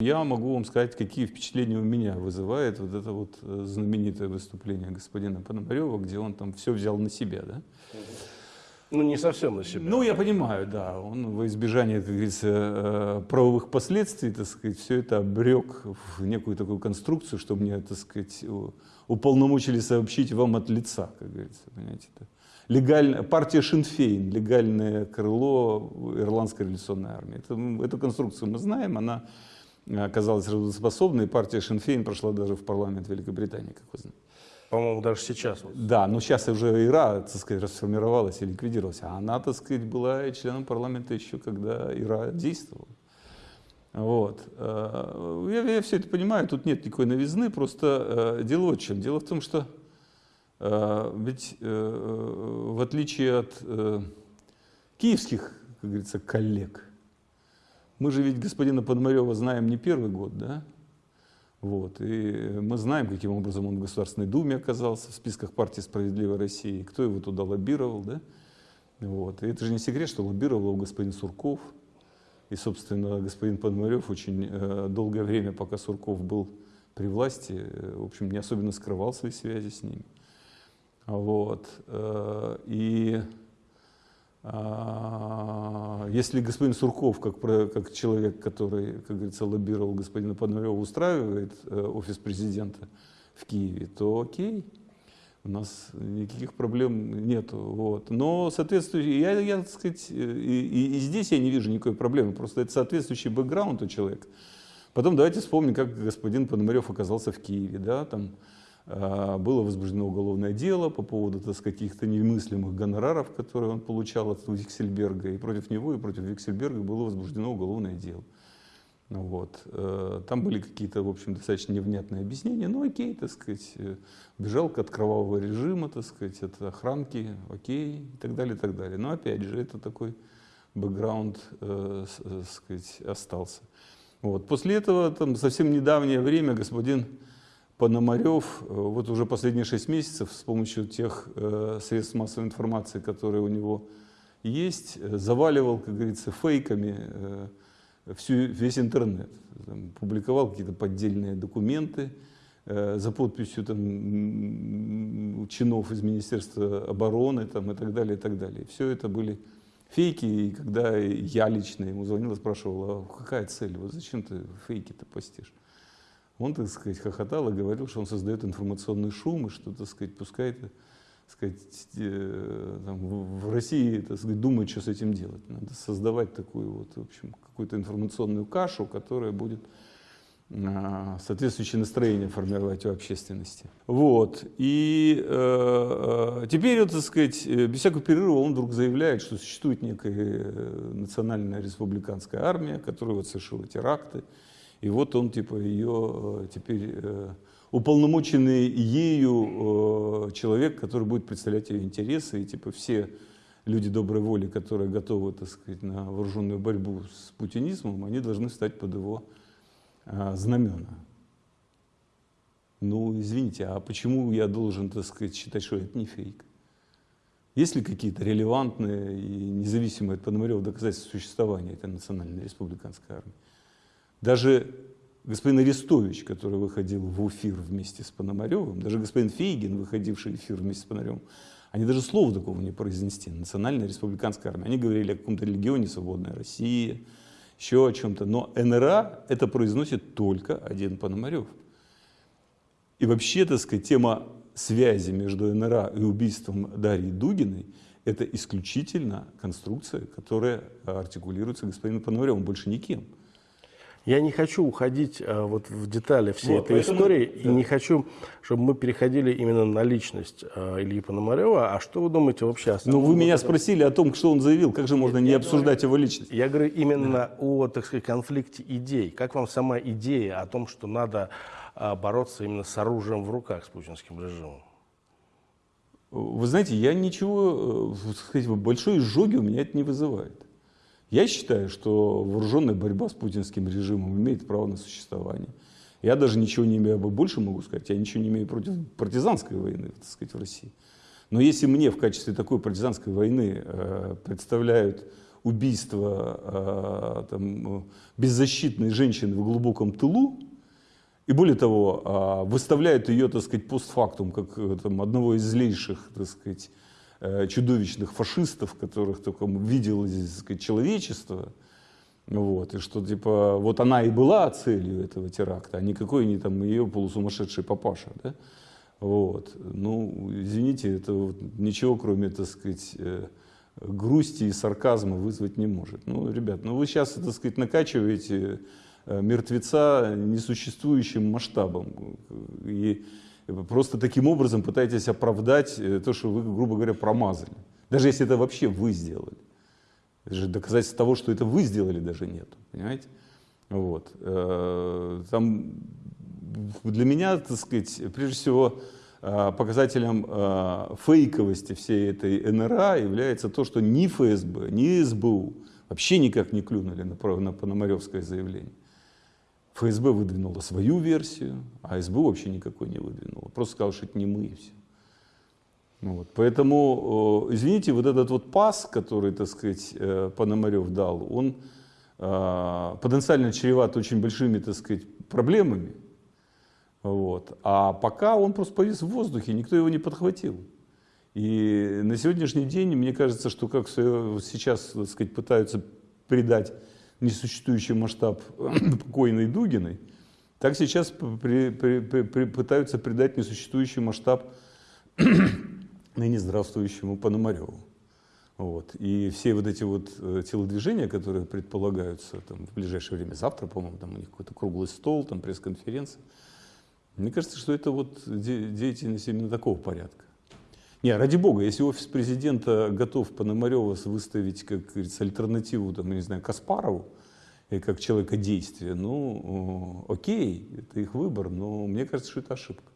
Я могу вам сказать, какие впечатления у меня вызывает вот это вот э, знаменитое выступление господина Пономарева, где он там все взял на себя, да? Ну, не совсем на себя. Ну, я понимаю, да. Он во избежание, как говорится, э, правовых последствий, так сказать, все это обрек в некую такую конструкцию, что мне, так сказать, уполномочили сообщить вам от лица, как говорится, понимаете. Это легальная, партия Шинфейн, легальное крыло Ирландской революционной армии. Это, эту конструкцию мы знаем, она оказалась работоспособной, партия Шинфейн прошла даже в парламент Великобритании, как вы знаете. По-моему, даже сейчас. Вот. Да, но сейчас уже ИРА, так сказать, расформировалась и ликвидировалась. А она, так сказать, была членом парламента еще, когда ИРА действовала. Вот. Э, я, я все это понимаю, тут нет никакой новизны, просто э, дело вот в чем. Дело в том, что э, ведь в отличие от киевских, как говорится, коллег, мы же ведь господина Подмарева знаем не первый год, да? Вот. И мы знаем, каким образом он в Государственной Думе оказался, в списках партии «Справедливой России», кто его туда лоббировал. Да? Вот. И это же не секрет, что лоббировал его господин Сурков. И, собственно, господин Пономарев очень э, долгое время, пока Сурков был при власти, э, в общем, не особенно скрывал свои связи с ним. Вот. Э, и если господин Сурков, как, как человек, который, как говорится, лоббировал господина Пономарева, устраивает э, офис президента в Киеве, то окей, у нас никаких проблем нету. Вот. Но соответствующий, я, я так сказать, и, и, и здесь я не вижу никакой проблемы, просто это соответствующий бэкграунд у человека. Потом давайте вспомним, как господин Пономарев оказался в Киеве, да, там, а, было возбуждено уголовное дело по поводу так каких-то немыслимых гонораров, которые он получал от Виксельберга. И против него, и против Виксельберга было возбуждено уголовное дело. Ну вот. Э, там были какие-то, в общем, достаточно невнятные объяснения. Ну, окей, так сказать, э, бежал от кровавого режима, так сказать, от охранки, окей, и так далее, и так далее. Но, опять же, это такой бэкграунд, э, э, сказать, остался. Вот. После этого, там, совсем недавнее время господин Пономарев э, вот уже последние шесть месяцев с помощью тех э, средств массовой информации, которые у него есть, э, заваливал, как говорится, фейками всю, весь интернет. Там, публиковал какие-то поддельные документы за подписью там, чинов из Министерства обороны там, и так далее, и так далее. Все это были фейки, и когда я лично ему звонил и спрашивал, а какая цель, вот зачем ты фейки-то постишь? Он, так сказать, хохотал и говорил, что он создает информационный шум, и что, так сказать, пускай так сказать, э, там, в России, так сказать, думают, что с этим делать. Надо создавать такую вот, в общем, какую-то информационную кашу, которая будет а, соответствующее настроение формировать у общественности. Вот. И э, э теперь, вот, так сказать, э, без всякого перерыва он вдруг заявляет, что существует некая национальная республиканская армия, которая вот совершила теракты, и вот он типа ее э, теперь э, уполномоченный ею э, человек, который будет представлять ее интересы, и типа все люди доброй воли, которые готовы, так сказать, на вооруженную борьбу с путинизмом, они должны встать под его знамена. Ну, извините, а почему я должен, так сказать, считать, что это не фейк? Есть ли какие-то релевантные и независимые от Пономарева доказательства существования этой национальной республиканской армии? Даже господин Арестович, который выходил в эфир вместе с Пономаревым, даже господин Фейгин, выходивший в эфир вместе с Пономаревым, они даже слова такого не произнесли. Национальная республиканская армия. Они говорили о каком-то регионе «Свободная Россия», еще о чем-то. Но НРА это произносит только один Пономарев. И вообще, так сказать, тема связи между НРА и убийством Дарьи Дугиной – это исключительно конструкция, которая артикулируется господином Пономаревым, больше никем. Я не хочу уходить а, вот в детали всей вот, этой поэтому, истории, да. и не хочу, чтобы мы переходили именно на личность а, Ильи Пономарева. А что вы думаете вообще о Ну, вы меня этом? спросили о том, что он заявил. Как же можно я не обсуждать говорю, его личность? Я говорю именно да. о, так сказать, конфликте идей. Как вам сама идея о том, что надо а, бороться именно с оружием в руках с путинским режимом? Вы знаете, я ничего, сказать, большой изжоги у меня это не вызывает. Я считаю, что вооруженная борьба с путинским режимом имеет право на существование. Я даже ничего не имею, больше могу сказать, я ничего не имею против партизанской войны, так сказать, в России. Но если мне в качестве такой партизанской войны э, представляют убийство э, там, беззащитной женщины в глубоком тылу, и более того, э, выставляют ее, так сказать, постфактум, как э, там, одного из злейших, так сказать, чудовищных фашистов, которых только видело здесь, сказать, человечество, вот, и что, типа, вот она и была целью этого теракта, а никакой не там ее полусумасшедший папаша, да? Вот. Ну, извините, это вот ничего, кроме, так сказать, э, грусти и сарказма вызвать не может. Ну, ребят, ну вы сейчас, так сказать, накачиваете э, мертвеца несуществующим масштабом. И просто таким образом пытаетесь оправдать э, то, что вы, грубо говоря, промазали. Даже если это вообще вы сделали. Даже доказательств того, что это вы сделали, даже нет. Понимаете? Вот. Э, там для меня, так сказать, прежде всего, э, показателем фейковости всей этой НРА является то, что ни ФСБ, ни СБУ вообще никак не клюнули на Пономаревское заявление. ФСБ выдвинула свою версию, а СБУ вообще никакой не выдвинула. Просто сказал, что это не мы и все. Ну вот. Поэтому, извините, вот этот вот пас, который, так сказать, э, Пономарев дал, он э, потенциально чреват очень большими, так сказать, проблемами. Вот. А пока он просто повис в воздухе, никто его не подхватил. И на сегодняшний день, мне кажется, что как сейчас, так сказать, пытаются придать несуществующий масштаб покойной Дугиной, так сейчас при, при, при, пытаются придать несуществующий масштаб ныне здравствующему Пономареву. Вот. И все вот эти вот э, телодвижения, которые предполагаются там, в ближайшее время, завтра, по-моему, там у них какой-то круглый стол, там пресс-конференция, мне кажется, что это вот деятельность именно такого порядка. Не, ради бога, если офис президента готов Пономарева выставить, как говорится, альтернативу, там, не знаю, Каспарову, как человека действия, ну, окей, это их выбор, но мне кажется, что это ошибка.